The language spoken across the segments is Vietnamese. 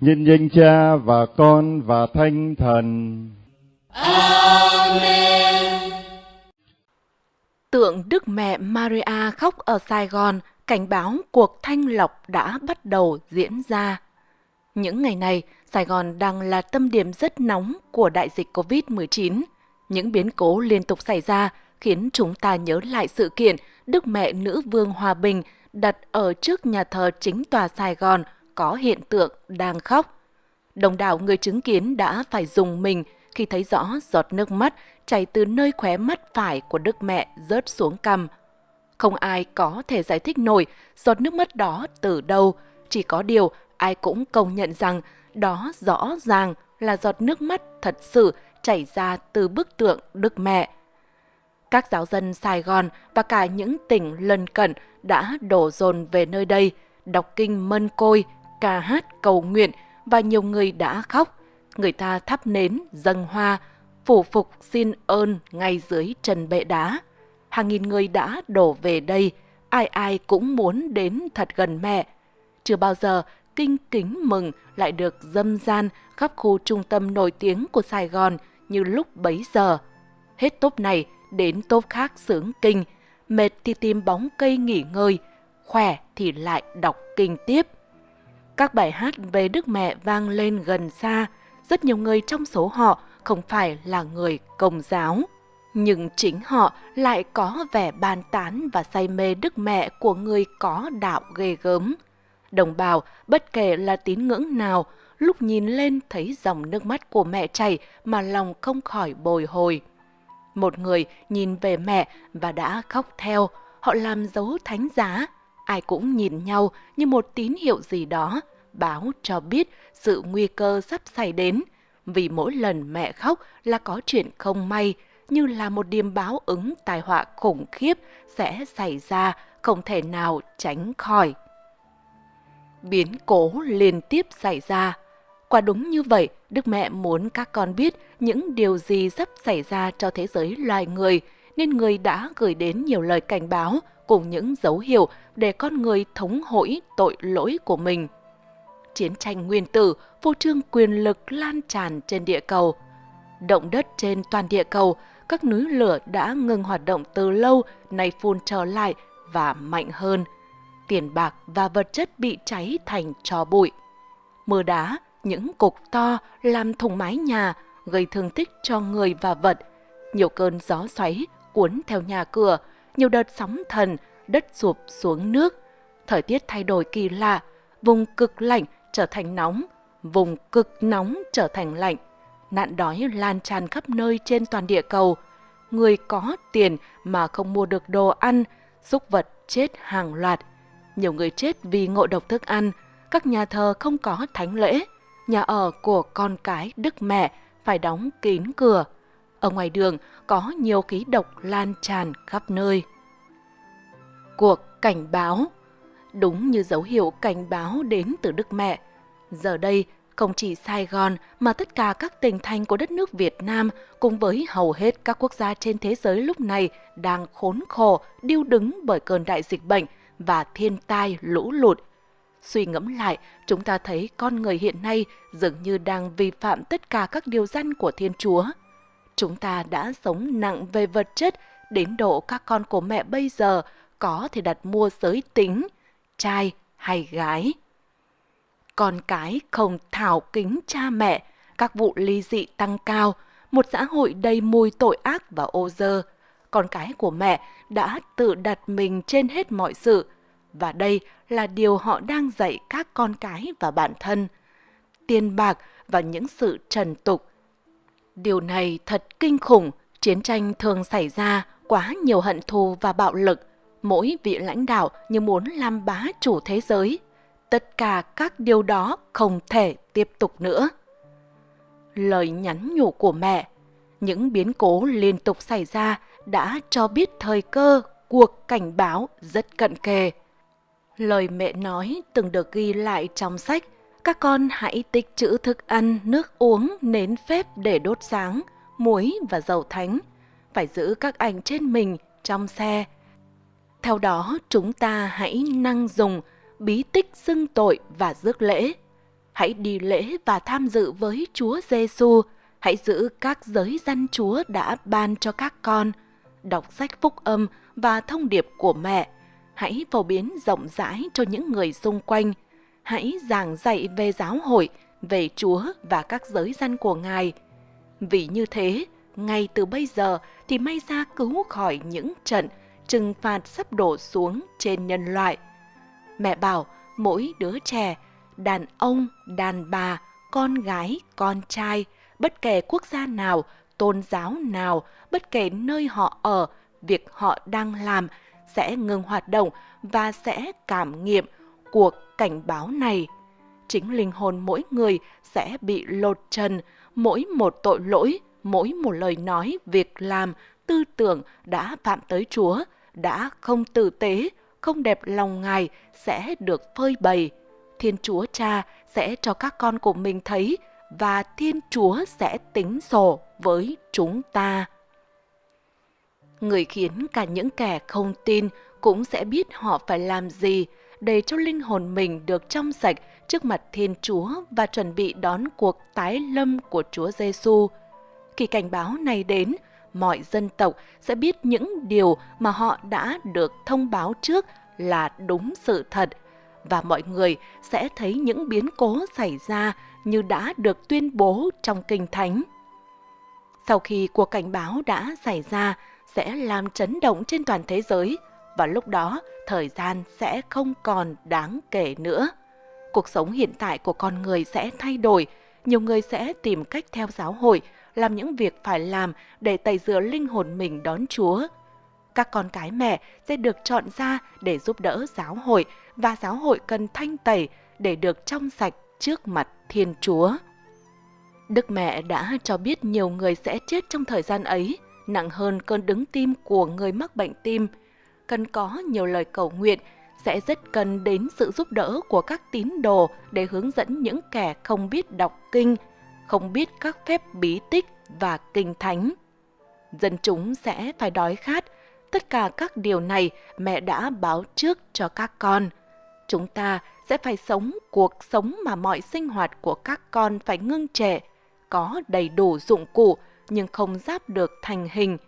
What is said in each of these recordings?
nhân danh Cha và Con và Thánh Thần. Amen. Tượng Đức Mẹ Maria khóc ở Sài Gòn cảnh báo cuộc thanh lọc đã bắt đầu diễn ra. Những ngày này, Sài Gòn đang là tâm điểm rất nóng của đại dịch COVID-19. Những biến cố liên tục xảy ra khiến chúng ta nhớ lại sự kiện Đức Mẹ Nữ Vương Hòa Bình đặt ở trước nhà thờ chính tòa Sài Gòn có hiện tượng đang khóc. Đồng đảo người chứng kiến đã phải dùng mình khi thấy rõ giọt nước mắt chảy từ nơi khóe mắt phải của Đức Mẹ rớt xuống cằm. Không ai có thể giải thích nổi giọt nước mắt đó từ đâu, chỉ có điều ai cũng công nhận rằng đó rõ ràng là giọt nước mắt thật sự chảy ra từ bức tượng Đức Mẹ. Các giáo dân Sài Gòn và cả những tỉnh lân cận đã đổ dồn về nơi đây, đọc kinh mân côi, ca hát cầu nguyện và nhiều người đã khóc. Người ta thắp nến, dâng hoa, phủ phục xin ơn ngay dưới trần bệ đá. Hàng nghìn người đã đổ về đây, ai ai cũng muốn đến thật gần mẹ. Chưa bao giờ kinh kính mừng lại được dâm gian khắp khu trung tâm nổi tiếng của Sài Gòn như lúc bấy giờ. Hết tốp này đến tốp khác sướng kinh, mệt thì tìm bóng cây nghỉ ngơi, khỏe thì lại đọc kinh tiếp. Các bài hát về Đức Mẹ vang lên gần xa, rất nhiều người trong số họ không phải là người công giáo. Nhưng chính họ lại có vẻ bàn tán và say mê Đức Mẹ của người có đạo ghê gớm. Đồng bào, bất kể là tín ngưỡng nào, lúc nhìn lên thấy dòng nước mắt của mẹ chảy mà lòng không khỏi bồi hồi. Một người nhìn về mẹ và đã khóc theo, họ làm dấu thánh giá. Ai cũng nhìn nhau như một tín hiệu gì đó, báo cho biết sự nguy cơ sắp xảy đến. Vì mỗi lần mẹ khóc là có chuyện không may, như là một điềm báo ứng tai họa khủng khiếp sẽ xảy ra, không thể nào tránh khỏi. Biến cố liên tiếp xảy ra. Quả đúng như vậy, Đức Mẹ muốn các con biết những điều gì sắp xảy ra cho thế giới loài người, nên người đã gửi đến nhiều lời cảnh báo cùng những dấu hiệu để con người thống hỗi tội lỗi của mình. Chiến tranh nguyên tử, vô trương quyền lực lan tràn trên địa cầu. Động đất trên toàn địa cầu, các núi lửa đã ngừng hoạt động từ lâu, nay phun trở lại và mạnh hơn. Tiền bạc và vật chất bị cháy thành trò bụi. Mưa đá, những cục to làm thùng mái nhà, gây thương tích cho người và vật. Nhiều cơn gió xoáy cuốn theo nhà cửa, nhiều đợt sóng thần, đất sụp xuống nước. Thời tiết thay đổi kỳ lạ, vùng cực lạnh trở thành nóng, vùng cực nóng trở thành lạnh. Nạn đói lan tràn khắp nơi trên toàn địa cầu. Người có tiền mà không mua được đồ ăn, súc vật chết hàng loạt. Nhiều người chết vì ngộ độc thức ăn, các nhà thờ không có thánh lễ nhà ở của con cái Đức Mẹ phải đóng kín cửa. Ở ngoài đường có nhiều khí độc lan tràn khắp nơi. Cuộc cảnh báo Đúng như dấu hiệu cảnh báo đến từ Đức Mẹ. Giờ đây, không chỉ Sài Gòn mà tất cả các tỉnh thành của đất nước Việt Nam cùng với hầu hết các quốc gia trên thế giới lúc này đang khốn khổ, điêu đứng bởi cơn đại dịch bệnh và thiên tai lũ lụt – Suy ngẫm lại, chúng ta thấy con người hiện nay dường như đang vi phạm tất cả các điều răn của Thiên Chúa. Chúng ta đã sống nặng về vật chất đến độ các con của mẹ bây giờ có thể đặt mua giới tính, trai hay gái. Con cái không thảo kính cha mẹ, các vụ ly dị tăng cao, một xã hội đầy mùi tội ác và ô dơ. Con cái của mẹ đã tự đặt mình trên hết mọi sự, và đây là điều họ đang dạy các con cái và bản thân. Tiền bạc và những sự trần tục. Điều này thật kinh khủng, chiến tranh thường xảy ra quá nhiều hận thù và bạo lực. Mỗi vị lãnh đạo như muốn làm bá chủ thế giới. Tất cả các điều đó không thể tiếp tục nữa. Lời nhắn nhủ của mẹ, những biến cố liên tục xảy ra đã cho biết thời cơ cuộc cảnh báo rất cận kề. Lời mẹ nói từng được ghi lại trong sách các con hãy tích trữ thức ăn, nước uống, nến phép để đốt sáng, muối và dầu thánh. Phải giữ các ảnh trên mình, trong xe. Theo đó, chúng ta hãy năng dùng bí tích xưng tội và rước lễ. hãy đi lễ và tham dự với Chúa Giêsu. Hãy giữ các giới dân Chúa đã ban cho các con. Đọc sách phúc âm và thông điệp của mẹ. Hãy phổ biến rộng rãi cho những người xung quanh. Hãy giảng dạy về giáo hội, về Chúa và các giới dân của Ngài. Vì như thế, ngay từ bây giờ thì may ra cứu khỏi những trận trừng phạt sắp đổ xuống trên nhân loại. Mẹ bảo mỗi đứa trẻ, đàn ông, đàn bà, con gái, con trai, bất kể quốc gia nào, tôn giáo nào, bất kể nơi họ ở, việc họ đang làm sẽ ngừng hoạt động và sẽ cảm nghiệm cuộc cảnh báo này. Chính linh hồn mỗi người sẽ bị lột trần, mỗi một tội lỗi, mỗi một lời nói, việc làm, tư tưởng đã phạm tới Chúa, đã không tử tế, không đẹp lòng Ngài sẽ được phơi bày. Thiên Chúa Cha sẽ cho các con của mình thấy và Thiên Chúa sẽ tính sổ với chúng ta. Người khiến cả những kẻ không tin cũng sẽ biết họ phải làm gì để cho linh hồn mình được trong sạch trước mặt Thiên Chúa và chuẩn bị đón cuộc tái lâm của Chúa Giêsu. Khi cảnh báo này đến, mọi dân tộc sẽ biết những điều mà họ đã được thông báo trước là đúng sự thật và mọi người sẽ thấy những biến cố xảy ra như đã được tuyên bố trong Kinh Thánh. Sau khi cuộc cảnh báo đã xảy ra, sẽ làm chấn động trên toàn thế giới và lúc đó thời gian sẽ không còn đáng kể nữa. Cuộc sống hiện tại của con người sẽ thay đổi, nhiều người sẽ tìm cách theo giáo hội, làm những việc phải làm để tẩy rửa linh hồn mình đón Chúa. Các con cái mẹ sẽ được chọn ra để giúp đỡ giáo hội và giáo hội cần thanh tẩy để được trong sạch trước mặt Thiên Chúa. Đức mẹ đã cho biết nhiều người sẽ chết trong thời gian ấy, nặng hơn cơn đứng tim của người mắc bệnh tim. Cần có nhiều lời cầu nguyện, sẽ rất cần đến sự giúp đỡ của các tín đồ để hướng dẫn những kẻ không biết đọc kinh, không biết các phép bí tích và kinh thánh. Dân chúng sẽ phải đói khát, tất cả các điều này mẹ đã báo trước cho các con. Chúng ta sẽ phải sống cuộc sống mà mọi sinh hoạt của các con phải ngưng trệ, có đầy đủ dụng cụ nhưng không giáp được thành hình,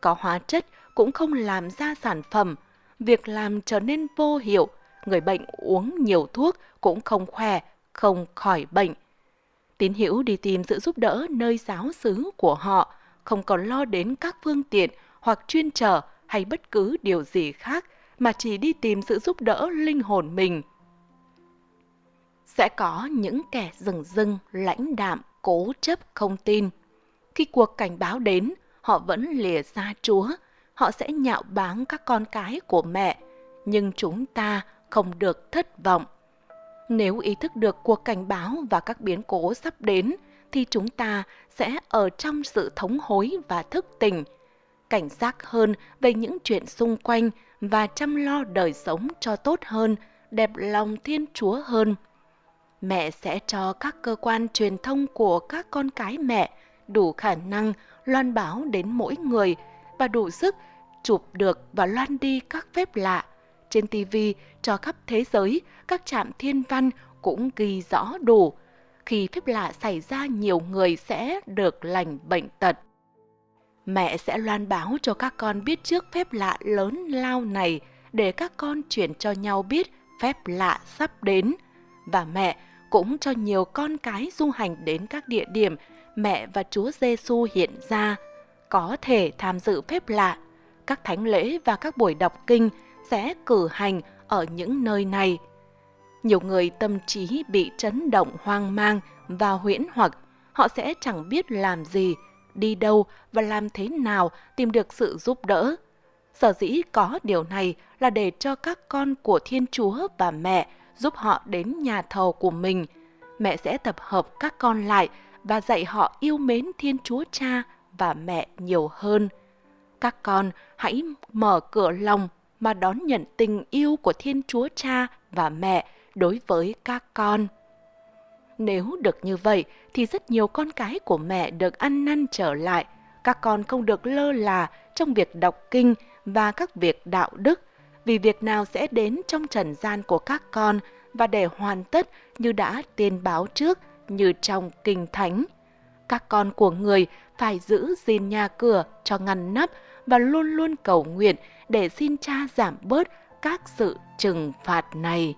có hóa chất cũng không làm ra sản phẩm, việc làm trở nên vô hiệu, người bệnh uống nhiều thuốc cũng không khỏe, không khỏi bệnh. Tín hữu đi tìm sự giúp đỡ nơi giáo xứ của họ, không còn lo đến các phương tiện hoặc chuyên trở hay bất cứ điều gì khác mà chỉ đi tìm sự giúp đỡ linh hồn mình. Sẽ có những kẻ rừng rưng, lãnh đạm, cố chấp không tin. Khi cuộc cảnh báo đến, họ vẫn lìa xa Chúa, họ sẽ nhạo báng các con cái của mẹ, nhưng chúng ta không được thất vọng. Nếu ý thức được cuộc cảnh báo và các biến cố sắp đến, thì chúng ta sẽ ở trong sự thống hối và thức tỉnh, cảnh giác hơn về những chuyện xung quanh và chăm lo đời sống cho tốt hơn, đẹp lòng Thiên Chúa hơn. Mẹ sẽ cho các cơ quan truyền thông của các con cái mẹ đủ khả năng loan báo đến mỗi người và đủ sức chụp được và loan đi các phép lạ. Trên TV cho khắp thế giới, các trạm thiên văn cũng ghi rõ đủ. Khi phép lạ xảy ra nhiều người sẽ được lành bệnh tật. Mẹ sẽ loan báo cho các con biết trước phép lạ lớn lao này để các con chuyển cho nhau biết phép lạ sắp đến. Và mẹ cũng cho nhiều con cái du hành đến các địa điểm mẹ và Chúa Giêsu hiện ra, có thể tham dự phép lạ. Các thánh lễ và các buổi đọc kinh sẽ cử hành ở những nơi này. Nhiều người tâm trí bị chấn động hoang mang và huyễn hoặc, họ sẽ chẳng biết làm gì, đi đâu và làm thế nào tìm được sự giúp đỡ. Sở dĩ có điều này là để cho các con của Thiên Chúa và mẹ giúp họ đến nhà thờ của mình. Mẹ sẽ tập hợp các con lại và dạy họ yêu mến Thiên Chúa Cha và mẹ nhiều hơn. Các con hãy mở cửa lòng mà đón nhận tình yêu của Thiên Chúa Cha và mẹ đối với các con. Nếu được như vậy thì rất nhiều con cái của mẹ được ăn năn trở lại. Các con không được lơ là trong việc đọc kinh và các việc đạo đức, vì việc nào sẽ đến trong trần gian của các con và để hoàn tất như đã tiên báo trước như trong kinh thánh. Các con của người phải giữ gìn nhà cửa cho ngăn nắp và luôn luôn cầu nguyện để xin cha giảm bớt các sự trừng phạt này.